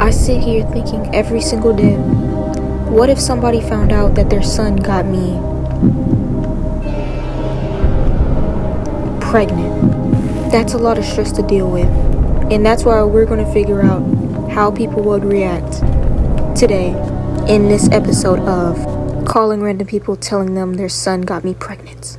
I sit here thinking every single day, what if somebody found out that their son got me pregnant? That's a lot of stress to deal with. And that's why we're going to figure out how people would react today in this episode of calling random people telling them their son got me pregnant.